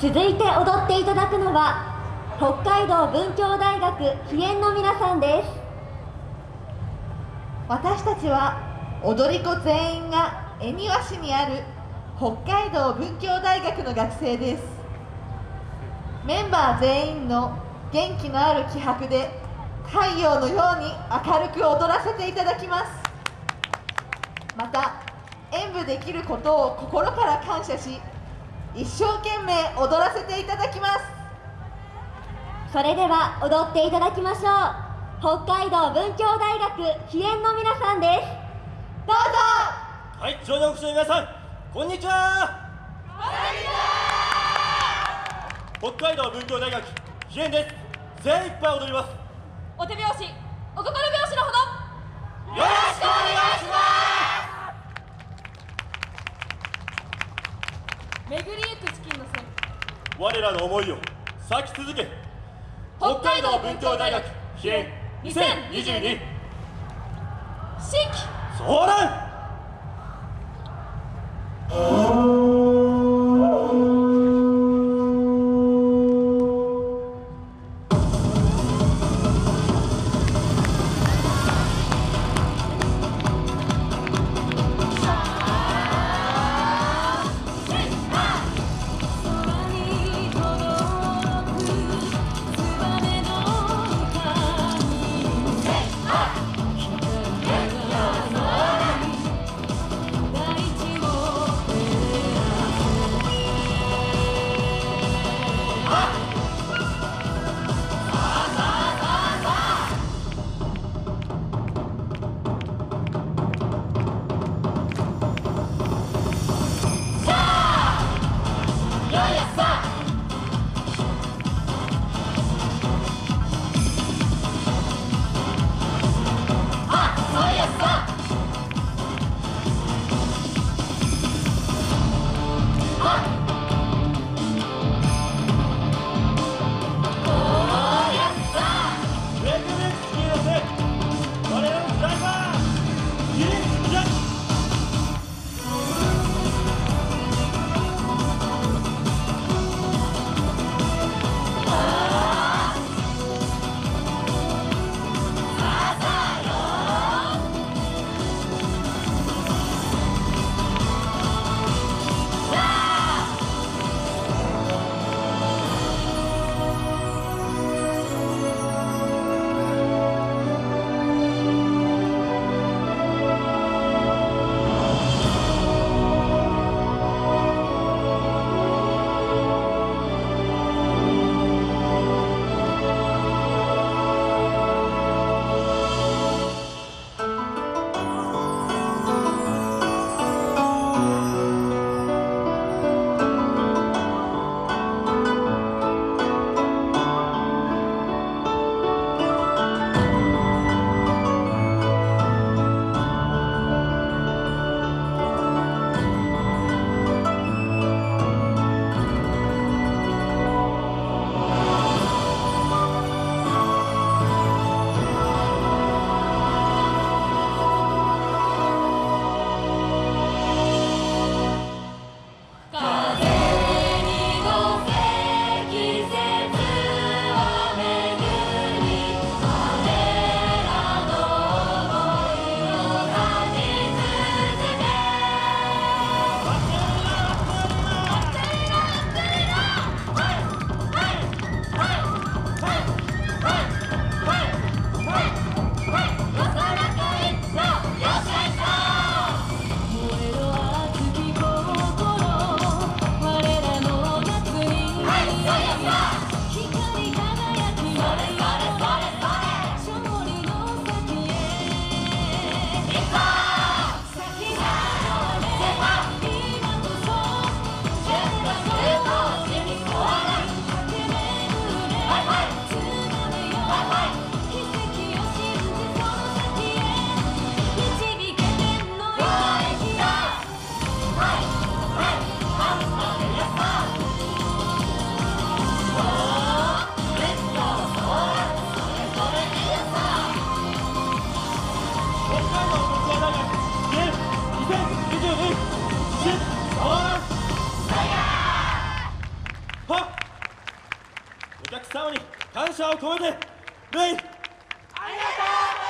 続いて踊っていただくのは北海道文教大学飛燕の皆さんです。私たちは踊り子全員が恵庭市にある北海道文教大学の学生です。メンバー全員の元気のある気迫で太陽のように明るく踊らせていただきます。また演舞できることを心から感謝し一生懸命踊らせていただきます。それでは踊っていただきましょう。北海道文教大学飛燕の皆さんです。どうぞ！はい上場口の皆さんこんにちは。北海道文教大学飛燕です。精一杯踊ります。お手拍子お心我らの思いを咲き続け北海道文教大学飛燕2022新規。ソーラお客様に感謝を込めてレイありがとう